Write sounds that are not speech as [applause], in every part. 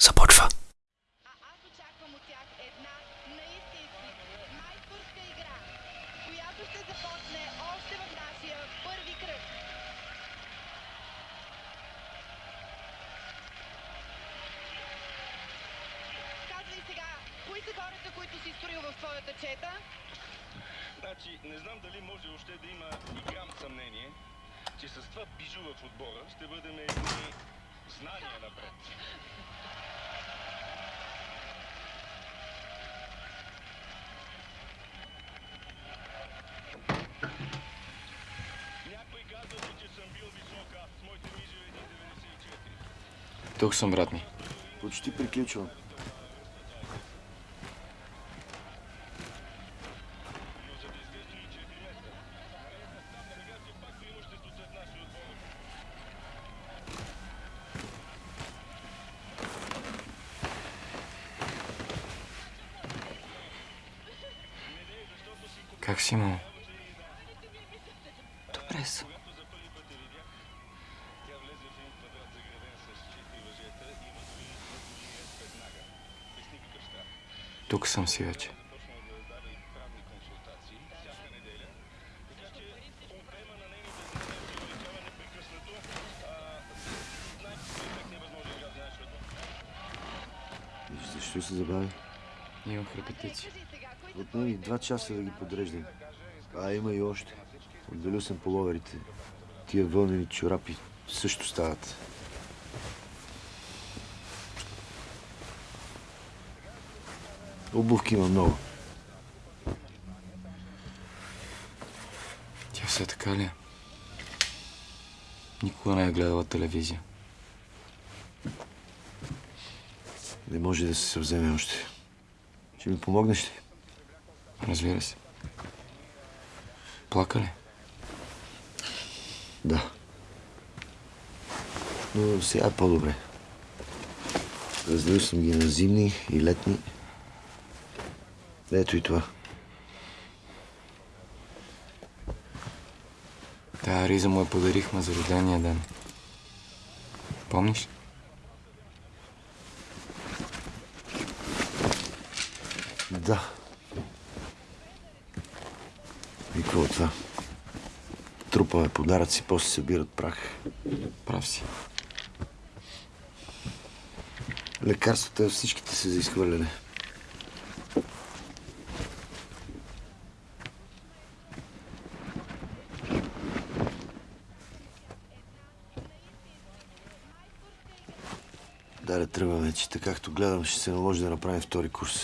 започва. А аз очаквам от тях една наистински майсторска игра, която ще започне още в нашия първи кръг. Казвай сега, кои са хората, които си строил в твоята чета? Значи, не знам дали може още да има и грам съмнение, че с това бижу в отбора ще бъдем едни знания напред. 1,94. Тук съм, брат ми. Почти приключвам. Но за да изглежда и 4 месеца. Сега все пак преимуществото е в нашия отбор. Как си, мамо? Добре съм. Когато за първи път я видях, тя влезе в един квадрат заграден с четири въжета и въдови въдови ред веднага. Без никакъв страх. Тук съм си вече. Започна да дава и правни консултации всяка неделя. Така че обема на нейните знания се увеличава непрекъснато. А, най-перфектният възможен град на нашия отбор. И защо се забави? Кои са Отнеми два часа да ги подреждам. А, има и още. Отделил съм половерите. Тия вълнени чорапи също стават. Обувки има много. Тя все така ли е? Никога не е гледала телевизия. Не може да се съвземе още. Ще ми помогнеш ли? Разбира се. Плака ли? Да. Но сега е по-добре. Разделил съм ги на зимни и летни. Ето и това. Тая риза му я подарихме за рождения ден. Помниш? Да. И какво е това? Трупаме подаръци, после събират прах. Прав си. Лекарствата всичките са за изхвърляне. Да, да тръгваме, че така както гледам, ще се наложи да направим втори курс.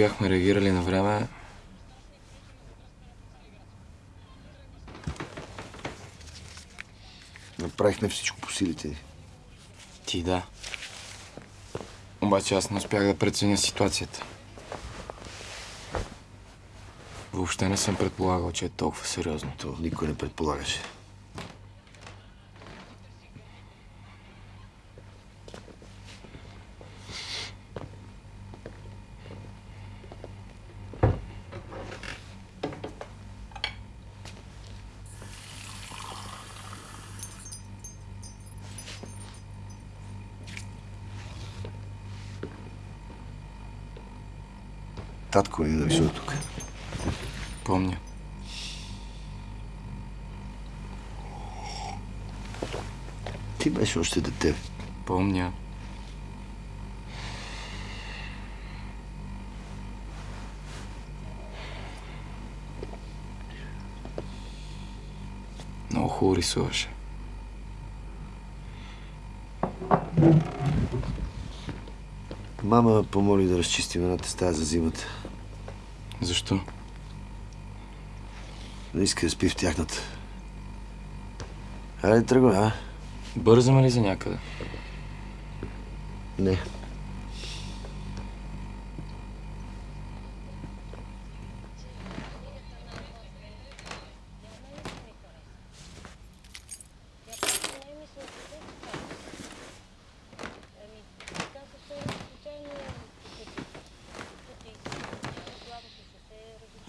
Бяхме реагирали на време, Направихме всичко по силите ни. ти да. Обаче аз не успях да преценя ситуацията. Въобще не съм предполагал, че е толкова сериозно. То никой не предполагаше. Помня. Ти беше още дете. Помня. Много хубаво рисуваше. Мама помоли да разчистим едната стая за зимата. Защо? Не иска да спи в тяхната. Хайде, тръгвай, а? Бързаме ли за някъде? Не.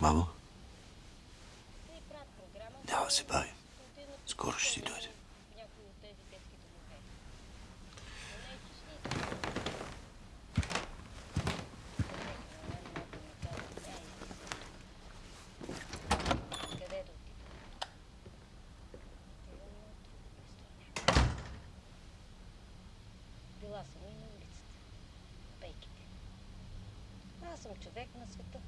Мамо, няма да се бавим. Скоро ще си дойде. Била съм и на улицата. Пейките. Аз съм човек на света.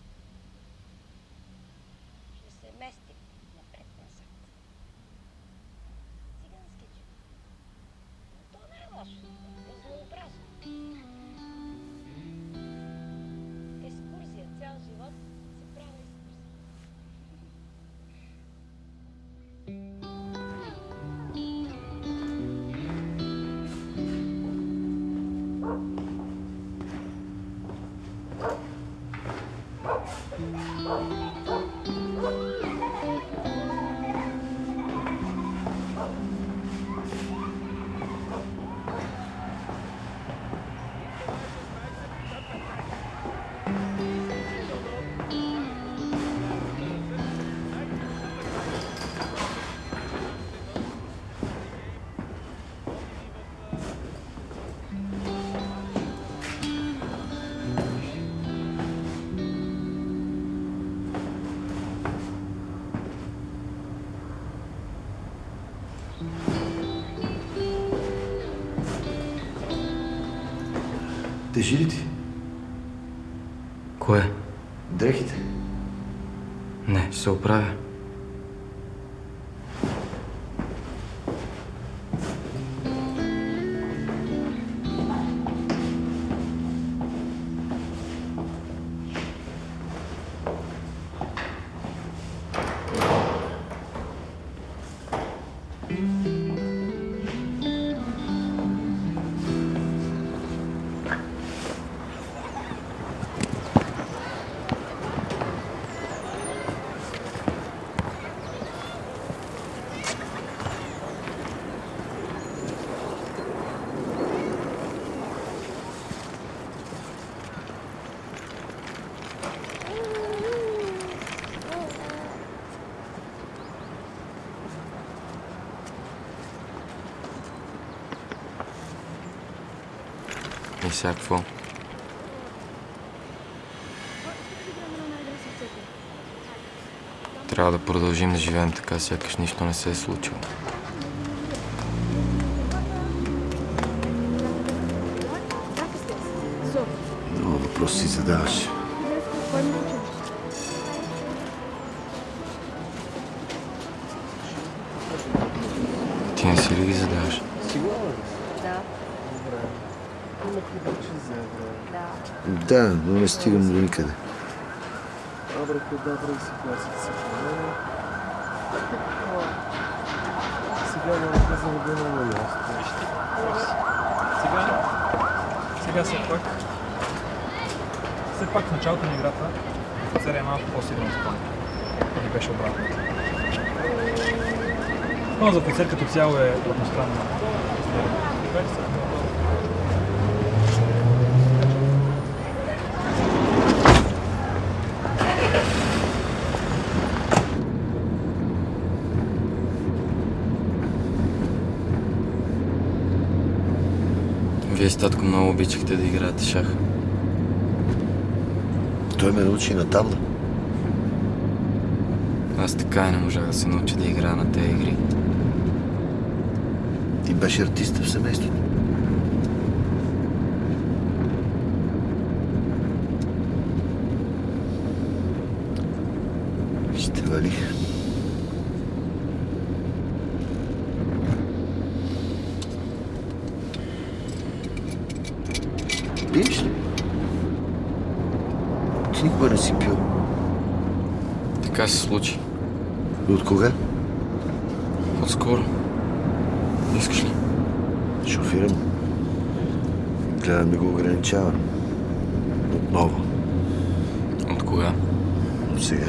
Тежи ли ти? Кое? Дрехите? Не, ще се оправя. И сега какво? Трябва да продължим да живеем така, сякаш нищо не се е случило. Много въпроси си задаваш. Ти не си ли ги задаваш? Да, но не стигам до никъде. Абракадабра и си класите се. Сега няма казвам да е много ясно. Сега, сега все пак, все пак в началото на играта офицер е малко по-силен от Тони. Тони беше обратно. Но за офицер като цяло е едностранно. Вие с татко много обичахте да играете шах. Той ме научи на табла. Аз така и не можах да се науча да играя на тези игри. Ти беше артиста в семейството. Ще вали. Пиеш ли? Ти никога не си пил. Така се случи. От кога? Отскоро. Искаш ли? Шофирам. Гледам да го ограничава. Отново. От кога? От сега.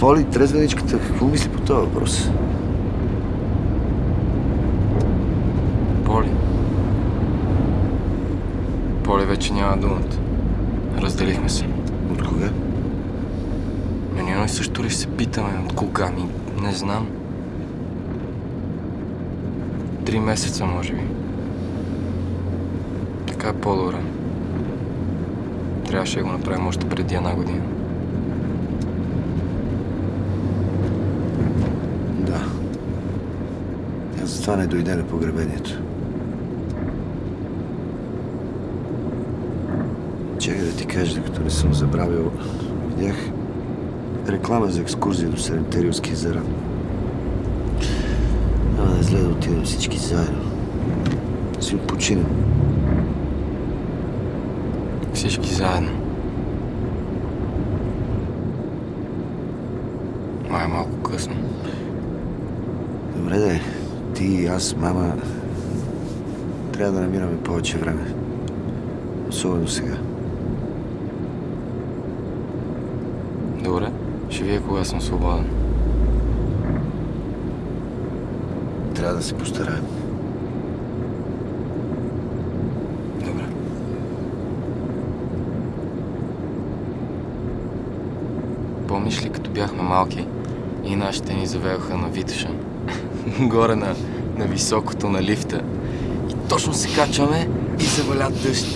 Поли, трезвеничката, какво мисли по този въпрос? Поли. Поли вече няма думата. Разделихме се. От кога? Но ние също ли се питаме от кога ми? Не знам. Три месеца, може би. Така е по-добре. Трябваше да го направим още преди една година. Да. Аз затова не дойде на погребението. Чакай да ти кажа, докато не съм забравил. Видях реклама за екскурзия до Сарентериевски езера. Няма да е зле да отидем всички заедно. Да си отпочинем. Всички заедно. Май е малко късно. Добре де, ти и аз, мама, трябва да намираме повече време. Особено сега. Добре, ще вие кога съм свободен. Трябва да се постараем. Помниш ли, като бяхме малки и нашите ни завеоха на Витоша? [laughs] Горе на, на високото на лифта. И точно се качваме и заваля дъжд.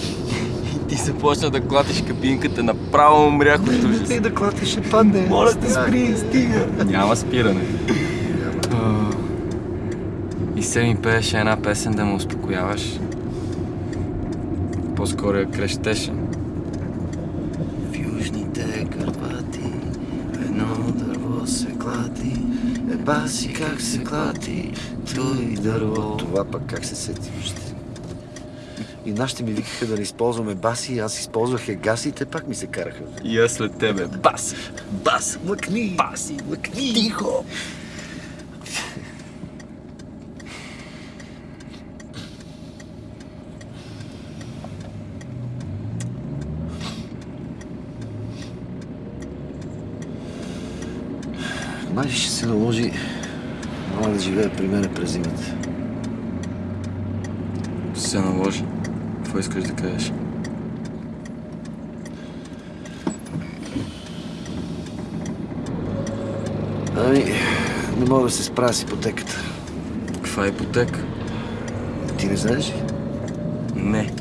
И ти започна да клатиш кабинката, направо умрях от ужас. Ти да клатиш ще падне. Моля те, спри, стига. Няма спиране. И се ми пееше една песен да ме успокояваш. По-скоро я крещеше. В южните Карпати едно дърво се клати. Еба си клати той дърво. Това пък как се сети още. И нашите ми викаха да не използваме баси, аз използвах егаси и те пак ми се караха. И аз след тебе. Бас! Бас, мъкни! Баси! Мъкни! Тихо! Май ще се наложи мама да живее при мене през зимата. Ще се наложи. Какво искаш да кажеш? Ами, не мога да се справя с ипотеката. Каква е ипотека? Ти не знаеш ли? Не.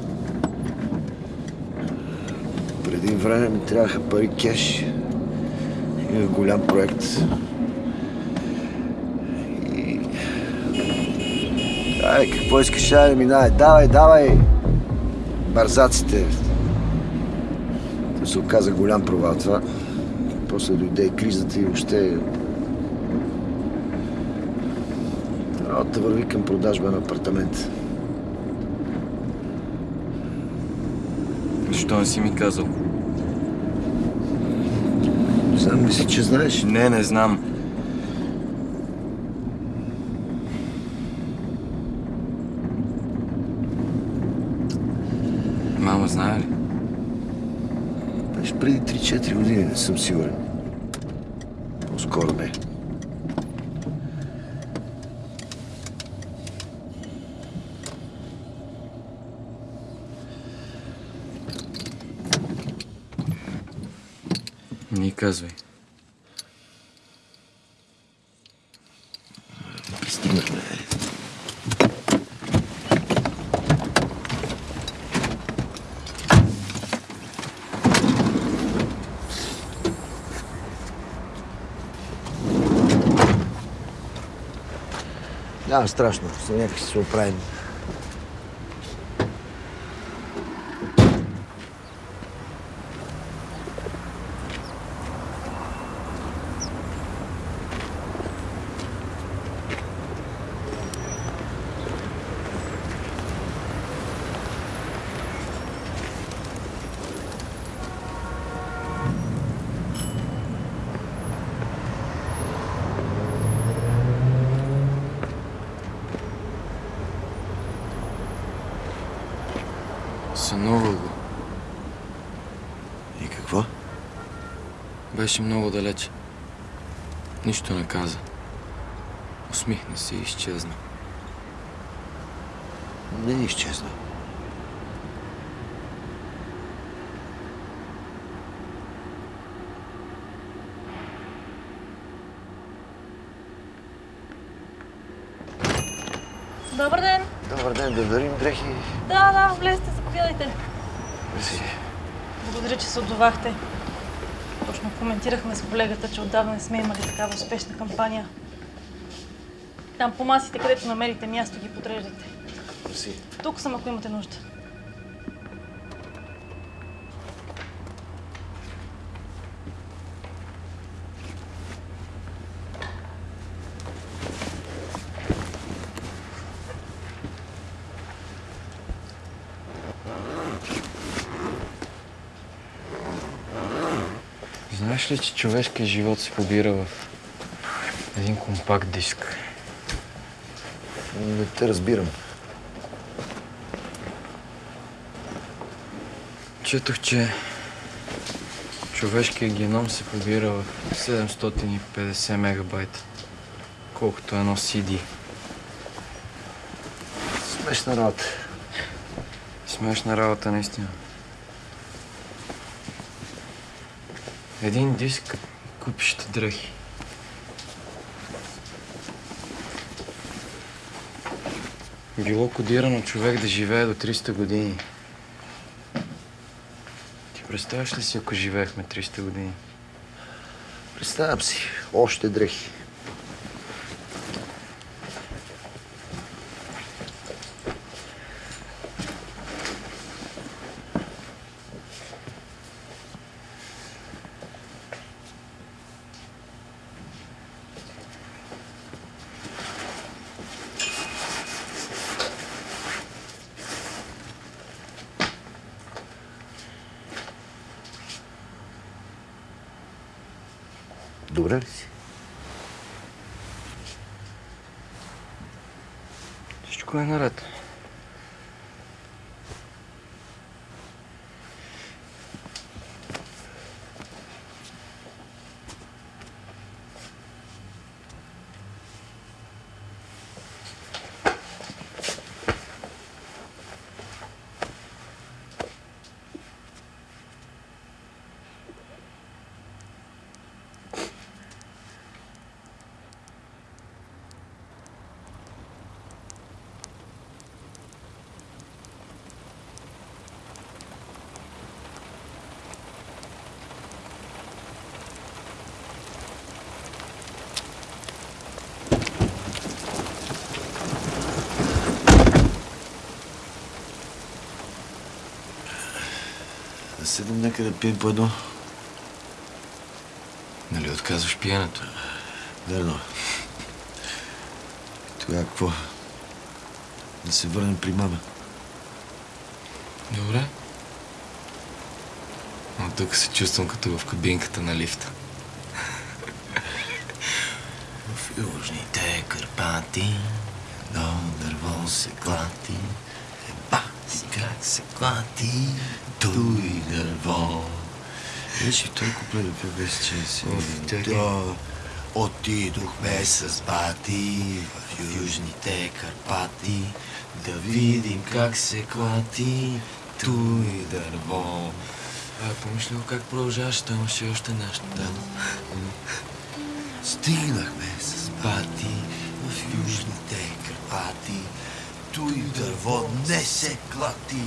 Преди време ми трябваха пари кеш. Имах голям проект. Ай, какво искаш, ай, минай. Давай, давай! Барзаците. То се оказа голям провал това. После дойде и кризата и въобще... Работа върви към продажба на апартамент. Защо не си ми казал? Не знам, мисля, че знаеш. Не, не знам. мама знае ли? Беше преди 3-4 години, не съм сигурен. По-скоро не. Не казвай. Няма страшно, за някак ще се оправим. Сънувал го. И какво? Беше много далече. Нищо не каза. Усмихна се и изчезна. Не изчезна. Добър ден! Добър ден, да дарим дрехи. Да, да, влезте, заповядайте. Мерси. Благодаря, че се отзовахте. Точно коментирахме с колегата, че отдавна не сме имали такава успешна кампания. Там по масите, където намерите място, ги подреждате. Мерси. Тук съм, ако имате нужда. Знаеш ли, че човешкият живот се побира в един компакт диск? Не те разбирам. Четох, че човешкият геном се побира в 750 мегабайта, колкото едно CD. Смешна работа. Смешна работа, наистина. Един диск, купища дрехи. Било кодирано човек да живее до 300 години. Ти представяш ли си, ако живеехме 300 години? Представям си. Още дрехи. Добре ли си? Всичко е наред. Седем нека да пием по едно. Нали отказваш пиенето? Верно. Тогава какво? Да се върнем при мама. Добре. Но тук се чувствам като в кабинката на лифта. [laughs] В южните Карпати едно дърво се клати. Се клати, той дърво. Куплет да пее без че си. Да, Отидохме с бати в южните Карпати да видим как се клати той дърво. А, помниш ли как продължаваше? Той имаше още нещо там. Стигнахме с бати в южните Карпати. Той дърво не се клати.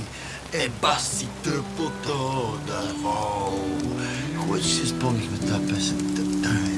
Еба си тъпото дърво. Хубаво, че си спомнихме тази песен. Та-